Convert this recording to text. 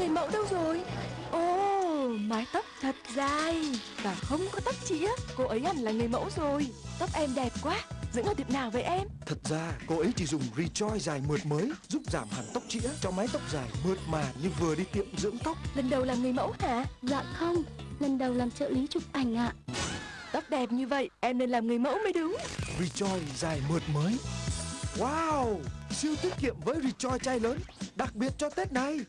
Người mẫu đâu rồi? Ồ mái tóc thật dài. Và không có tóc chĩa. Cô ấy hẳn là người mẫu rồi. Tóc em đẹp quá. Dưỡng ở tiệm nào vậy em? Thật ra cô ấy chỉ dùng Rejoice dài mượt mới Giúp giảm hẳn tóc chĩa cho mái tóc dài mượt mà như vừa đi tiệm dưỡng tóc. Lần đầu làm người mẫu hả? Dạ không, lần đầu làm trợ lý chụp ảnh ạ. Tóc đẹp như vậy Em nên làm người mẫu mới đúng. Rejoice dài mượt mới. Wow! Siêu tiết kiệm với Rejoice chai lớn Đặc biệt cho Tết này.